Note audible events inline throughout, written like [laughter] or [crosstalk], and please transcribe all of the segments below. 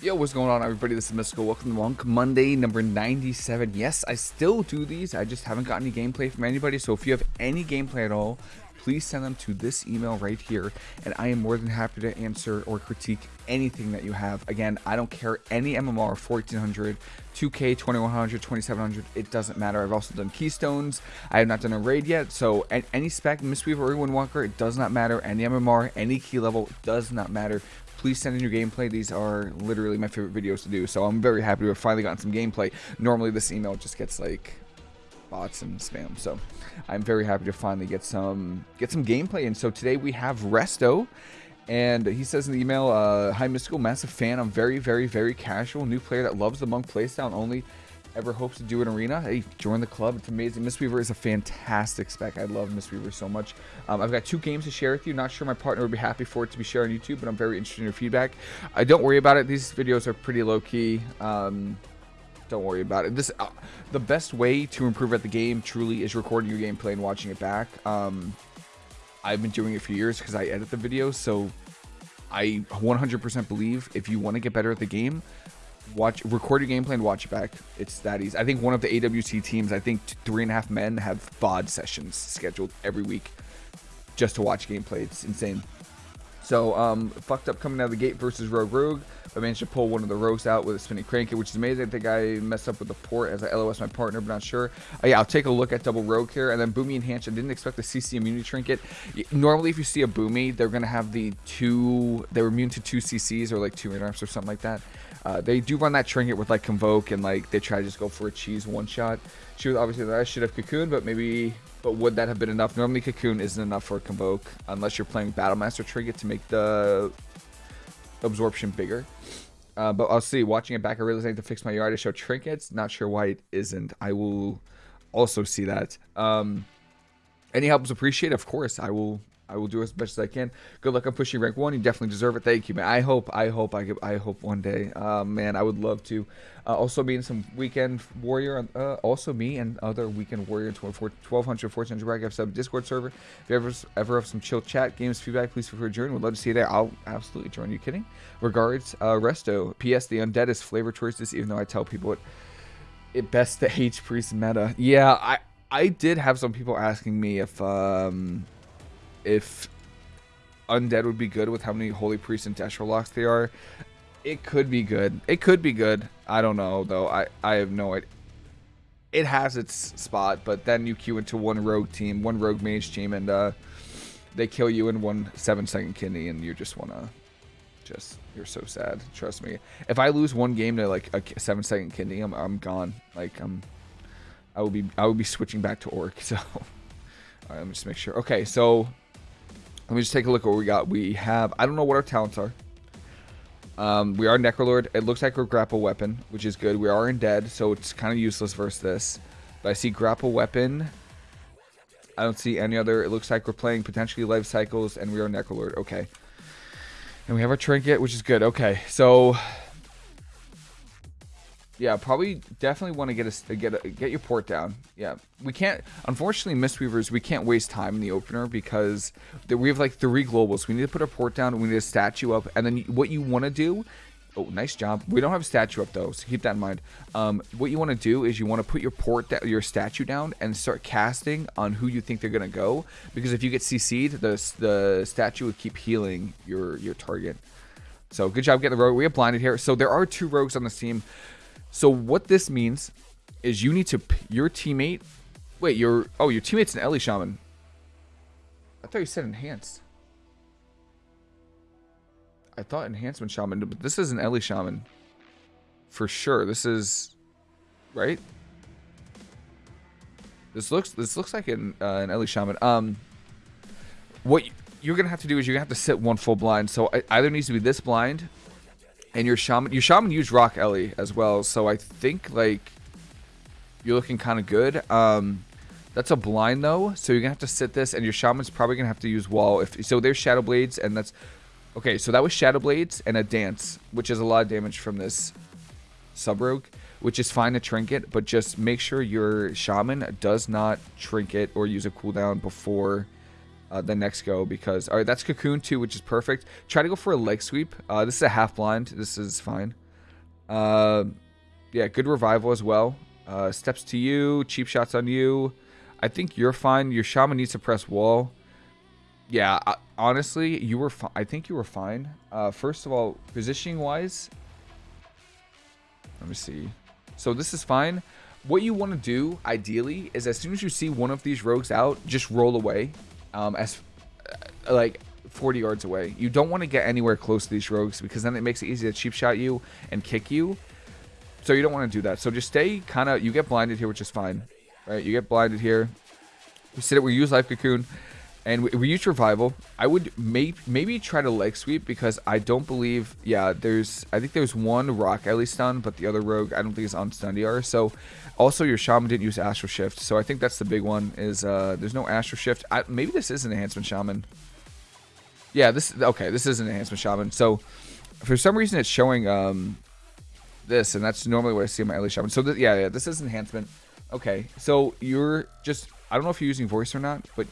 Yo, what's going on everybody? This is Mystical. Welcome to Monk Monday number 97. Yes, I still do these. I just haven't got any gameplay from anybody. So if you have any gameplay at all, please send them to this email right here. And I am more than happy to answer or critique anything that you have. Again, I don't care any MMR, 1400, 2K, 2100, 2700. It doesn't matter. I've also done Keystones. I have not done a raid yet. So any spec, Mistweaver or Windwalker, it does not matter. Any MMR, any key level, does not matter please send in your gameplay. These are literally my favorite videos to do. So I'm very happy to have finally gotten some gameplay. Normally this email just gets like bots and spam. So I'm very happy to finally get some get some gameplay. And so today we have Resto. And he says in the email, uh, Hi Mystical, massive fan. I'm very, very, very casual. New player that loves the monk playstyle and only ever hopes to do an arena, hey, join the club. It's amazing. Mistweaver is a fantastic spec. I love Mistweaver so much. Um, I've got two games to share with you. Not sure my partner would be happy for it to be shared on YouTube, but I'm very interested in your feedback. I don't worry about it. These videos are pretty low key. Um, don't worry about it. This uh, the best way to improve at the game truly is recording your gameplay and watching it back. Um, I've been doing it for years because I edit the videos, so I 100% believe if you want to get better at the game, watch record your gameplay and watch it back. It's that easy. I think one of the AWC teams, I think three and a half men have VOD sessions scheduled every week just to watch gameplay. It's insane. So, um, fucked up coming out of the gate versus Rogue Rogue. I managed to pull one of the rogues out with a spinning crank, which is amazing. I think I messed up with the port as I LOS my partner, but not sure. Uh, yeah, I'll take a look at double rogue here. And then Boomy Enhanced. I didn't expect the CC immunity trinket. Normally, if you see a Boomy, they're going to have the two, they're immune to two CCs or like two arms or something like that. Uh, they do run that trinket with like Convoke and like they try to just go for a cheese one shot. She was obviously that I should have Cocoon, but maybe, but would that have been enough? Normally Cocoon isn't enough for a Convoke unless you're playing Battlemaster trinket to make the absorption bigger. Uh, but I'll see. Watching it back, I I need to fix my yard to show trinkets. Not sure why it isn't. I will also see that. Um, any help is appreciated. Of course, I will I will do as best as I can. Good luck on pushing rank one. You definitely deserve it. Thank you, man. I hope, I hope, I, I hope one day. Uh, man, I would love to. Uh, also, being some weekend warrior. Uh, also, me and other weekend warrior 1200, 1400 bracket have sub Discord server. If you ever ever have some chill chat games feedback, please feel free to join. Would love to see you there. I'll absolutely join. You kidding? Regards, uh, Resto. P.S. The undead is flavor choices. Even though I tell people it, it best the [laughs] H priest meta. Yeah, I I did have some people asking me if um if undead would be good with how many holy priests and Destro locks they are. It could be good. It could be good. I don't know though. I I have no idea. It has its spot, but then you queue into one rogue team, one rogue mage team, and uh, they kill you in one seven second kidney, and you just wanna just you're so sad. Trust me. If I lose one game to like a seven second kidney, I'm I'm gone. Like I'm I will be I will be switching back to orc. [laughs] So right, let me just make sure. Okay, so let me just take a look at what we got. We have, I don't know what our talents are. Um, we are Necrolord. It looks like we're grapple weapon, which is good. We are undead, so it's kind of useless versus this. But I see grapple weapon. I don't see any other. It looks like we're playing potentially life cycles, and we are Necrolord. Okay. And we have our trinket, which is good. Okay, so yeah, probably definitely want to get a get a, get your port down. Yeah, we can't. Unfortunately, Mistweavers, we can't waste time in the opener because we have like three globals. We need to put a port down. We need a statue up, and then what you want to do. Oh, nice job. We don't have a statue up though, so keep that in mind. Um, what you want to do is you want to put your port, your statue down, and start casting on who you think they're gonna go. Because if you get CC'd, the the statue would keep healing your your target. So good job getting the rogue. We have blinded here. So there are two rogues on this team. So what this means is you need to your teammate. Wait, your oh your teammate's an Ele Shaman. I thought you said enhanced. I thought enhancement shaman, but this is an Ele Shaman. For sure. This is right. This looks this looks like an uh, an Ele Shaman. Um, what you're gonna have to do is you're gonna have to sit one full blind. So it either needs to be this blind and your shaman, your shaman used Rock Ellie as well, so I think like you're looking kind of good. Um, that's a blind though, so you're gonna have to sit this, and your shaman's probably gonna have to use wall. If so, there's Shadow Blades, and that's okay. So that was Shadow Blades and a dance, which is a lot of damage from this sub rogue, which is fine to trinket, but just make sure your shaman does not trinket or use a cooldown before uh, the next go because all right that's cocoon too which is perfect try to go for a leg sweep uh, this is a half blind this is fine Uh, yeah, good revival as well. Uh, steps to you, cheap shots on you. I think you're fine. Your shaman needs to press wall. Yeah, I, honestly, you were. I think you were fine. Uh, first of all, positioning wise, let me see. So this is fine. What you want to do, ideally, is as soon as you see one of these rogues out, just roll away, um, as uh, like 40 yards away. You don't want to get anywhere close to these rogues because then it makes it easy to cheap shot you and kick you. So you don't want to do that. So just stay kind of, you get blinded here, which is fine. Right? You get blinded here. We sit it, we use Life Cocoon, and we, we use Revival. I would may, maybe try to leg sweep because I don't believe, yeah, there's, I think there's one Rock at least stun, but the other Rogue, I don't think is on stun DR. So also your Shaman didn't use Astral Shift. So I think that's the big one is uh, there's no Astral Shift. I, maybe this is an Enhancement Shaman. Yeah, this, okay, this is an Enhancement Shaman. So for some reason it's showing um, this, and that's normally what I see in my early Shaman. So th yeah, yeah, this is Enhancement. Okay, so you're just, I don't know if you're using voice or not, but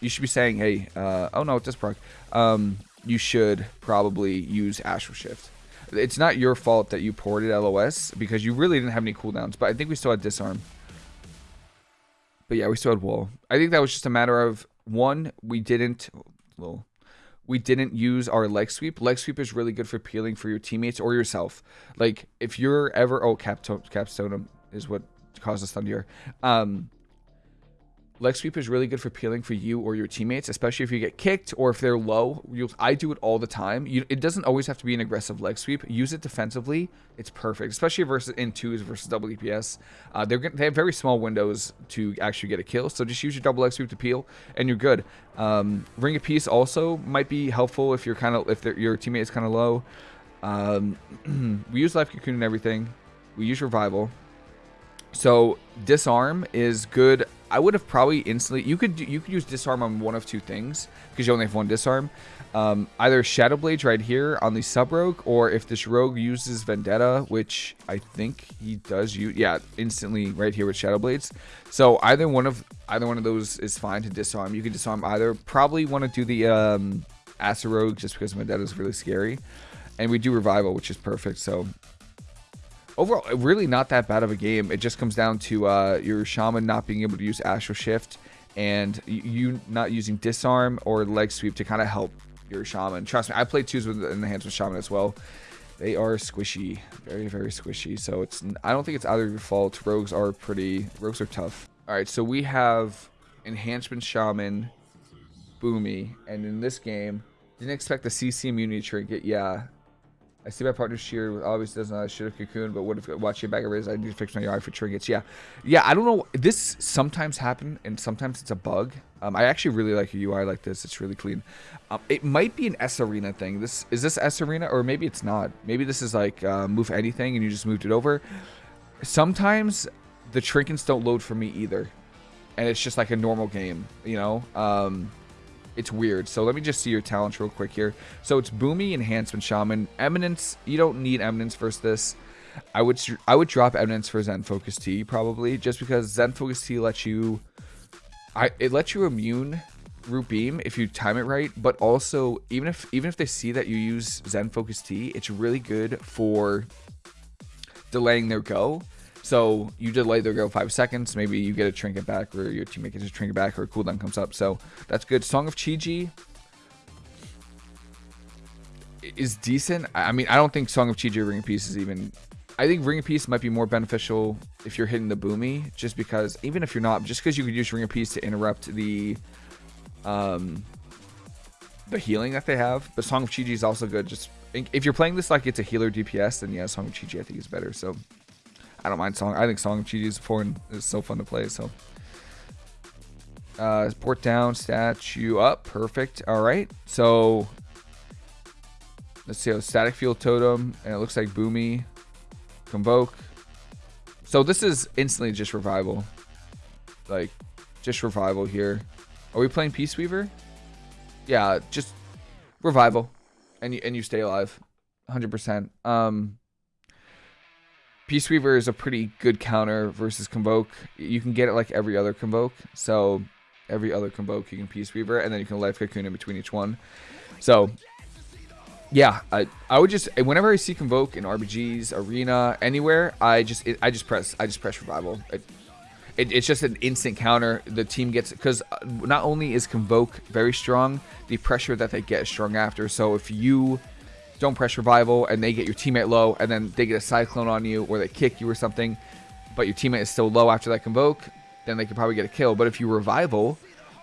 you should be saying, hey, uh, oh no, it does proc. Um, you should probably use Astral Shift. It's not your fault that you ported LOS because you really didn't have any cooldowns, but I think we still had Disarm. But yeah, we still had Wall. I think that was just a matter of, one, we didn't, well, we didn't use our leg sweep. Leg sweep is really good for peeling for your teammates or yourself. Like, if you're ever, oh, Capstone, is what causes Thunder. Um, leg sweep is really good for peeling for you or your teammates, especially if you get kicked or if they're low. I do it all the time. You, it doesn't always have to be an aggressive leg sweep. Use it defensively. It's perfect, especially versus in twos versus double DPS. Uh, they're they have very small windows to actually get a kill, so just use your double leg sweep to peel, and you're good. Um, Ring of Peace also might be helpful if you're kind of if your teammate is kind of low. Um, [clears throat] we use life cocoon and everything. We use revival. So disarm is good. I would have probably instantly. You could you could use disarm on one of two things because you only have one disarm. Um, either Shadow Blades right here on the sub rogue, or if this rogue uses Vendetta, which I think he does use, yeah, instantly right here with Shadow Blades. So either one of either one of those is fine to disarm. You can disarm either. Probably want to do the um, Assa Rogue just because Vendetta is really scary, and we do Revival, which is perfect. So overall, really not that bad of a game. It just comes down to uh, your shaman not being able to use astral shift and you not using disarm or leg sweep to kind of help your shaman. Trust me, I play twos with hands with shaman as well. They are squishy, very very squishy. So it's I don't think it's either your fault. Rogues are pretty rogues are tough. All right, so we have enhancement shaman, boomy, and in this game, didn't expect the CC immunity trinket. Yeah, I see my partner's cheer obviously doesn't know I should have cocoon, but what if watching bag of riz? I need to fix my eye for trinkets. Yeah, yeah. I don't know. This sometimes happen, and sometimes it's a bug. Um, I actually really like a UI like this. It's really clean. Um, it might be an sArena thing. This is this sArena, or maybe it's not. Maybe this is like uh, move anything, and you just moved it over. Sometimes the trinkets don't load for me either, and it's just like a normal game. You know. Um, it's weird. So let me just see your talents real quick here. So it's Boomy, Enhancement Shaman. Eminence, you don't need Eminence versus this. I would I would drop Eminence for Zen Focus Tea probably, just because Zen Focus Tea lets you, I it lets you immune Root Beam if you time it right, but also even if even if they see that you use Zen Focus Tea it's really good for delaying their go. So you delay their go five seconds. Maybe you get a trinket back, or your teammate gets a trinket back, or a cooldown comes up. So that's good. Song of Chi-Ji is decent. I mean, I don't think Song of Chi-Ji Ring of Peace is even. I think Ring of Peace might be more beneficial if you're hitting the boomy, just because even if you're not, just because you could use Ring of Peace to interrupt the um the healing that they have. But Song of Chi-Ji is also good. Just if you're playing this like it's a healer DPS, then yeah, Song of Chi-Ji I think is better. So I don't mind Song. I think Song of Chi is foreign is so fun to play. So, uh, port down, statue up, perfect. All right, so let's see. A static field totem, and it looks like Boomy, convoke. So this is instantly just revival, like just revival here. Are we playing Peace Weaver? Yeah, just revival, and you and you stay alive, 100%. Um, Peace Weaver is a pretty good counter versus Convoke. You can get it like every other Convoke. So every other Convoke you can Peace Weaver, and then you can Life Cocoon in between each one. So yeah, I, I would just whenever I see convoke in RBGs, arena, anywhere, I just it, I just press I just press revival. It, it, it's just an instant counter. The team gets because uh, not only is convoke very strong, the pressure that they get is strong after. So if you don't press revival and they get your teammate low, and then they get a cyclone on you or they kick you or something, but your teammate is still low after that convoke, then they could probably get a kill. But if you revival,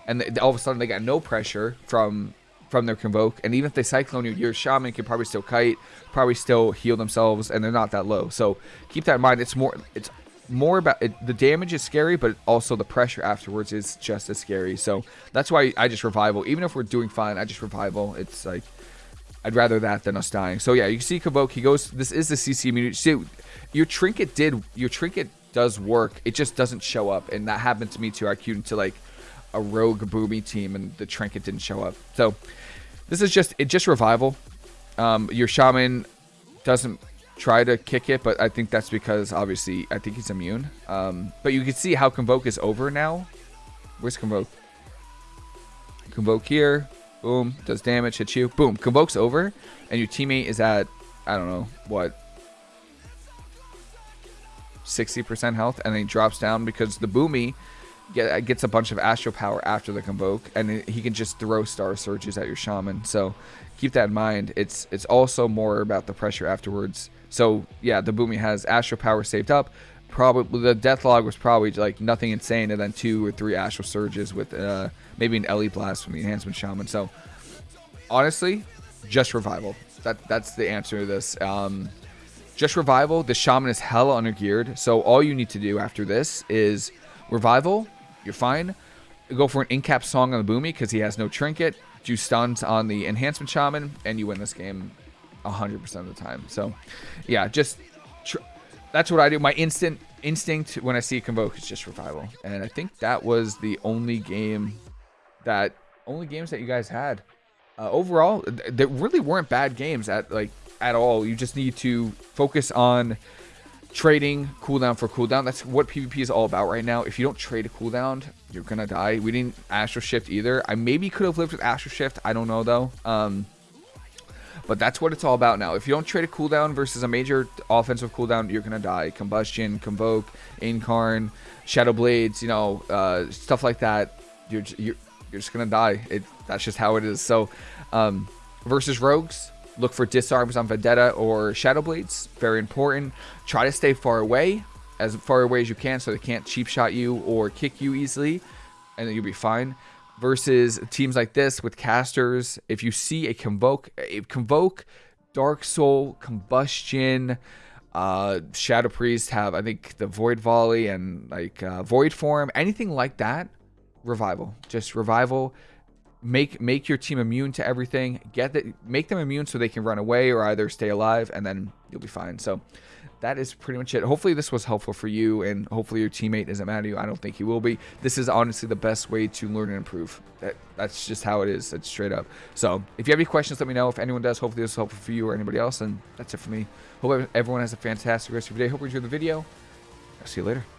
and they, all of a sudden they got no pressure from from their convoke, and even if they cyclone you, your shaman can probably still kite, probably still heal themselves, and they're not that low. So keep that in mind. It's more it's more about it, the damage is scary, but also the pressure afterwards is just as scary. So that's why I just revival. Even if we're doing fine, I just revival. It's like I'd rather that than us dying. So yeah, you can see Convoke. He goes. This is the CC immunity. See, your trinket did. Your trinket does work. It just doesn't show up, and that happened to me too. I queued into like a rogue boomy team, and the trinket didn't show up. So this is just it. Just revival. Um, your shaman doesn't try to kick it, but I think that's because obviously I think he's immune. Um, but you can see how Convoke is over now. Where's Convoke? Convoke here. Boom. Does damage. Hits you. Boom. Convoke's over. And your teammate is at, I don't know, what? 60% health. And then he drops down because the Boomy get, gets a bunch of Astral Power after the Convoke. And he can just throw Star Surges at your Shaman. So keep that in mind. It's, it's also more about the pressure afterwards. So yeah, the Boomy has Astral Power saved up. Probably the death log was probably like nothing insane, and then two or three Astral Surges with uh, maybe an Ele Blast from the Enhancement Shaman. So honestly, just revival. That that's the answer to this. Um, just revival. The Shaman is hella undergeared, so all you need to do after this is revival. You're fine. Go for an in-cap song on the Boomy because he has no trinket. Do stuns on the Enhancement Shaman, and you win this game 100% of the time. So, yeah, just that's what I do. My instant instinct when I see a convoke is just revival, and I think that was the only game that only games that you guys had. Uh, overall, there really weren't bad games at like at all. You just need to focus on trading cooldown for cooldown. That's what PvP is all about right now. If you don't trade a cooldown, you're gonna die. We didn't Astral Shift either. I maybe could have lived with Astral Shift. I don't know though. Um, but that's what it's all about now. If you don't trade a cooldown versus a major offensive cooldown, you're gonna die. Combustion, Convoke, Incarn, Shadow Blades, you know, uh, stuff like that. You're you're you're just gonna die. It that's just how it is. So, um, versus rogues, look for disarms on Vendetta or Shadow Blades. Very important. Try to stay far away, as far away as you can, so they can't cheap shot you or kick you easily, and then you'll be fine versus teams like this with casters. If you see a convoke, a convoke, Dark Soul, Combustion, uh, Shadow Priest have I think the Void Volley and like uh, Void Form, anything like that. Revival, just revival. Make make your team immune to everything. Get that, make them immune so they can run away or either stay alive, and then you'll be fine. So that is pretty much it. Hopefully this was helpful for you, and hopefully your teammate isn't mad at you. I don't think he will be. This is honestly the best way to learn and improve. That, that's just how it is. It's straight up. So if you have any questions, let me know. If anyone does, hopefully this is helpful for you or anybody else, and that's it for me. Hope everyone has a fantastic rest of your day. Hope you enjoyed the video. I'll see you later.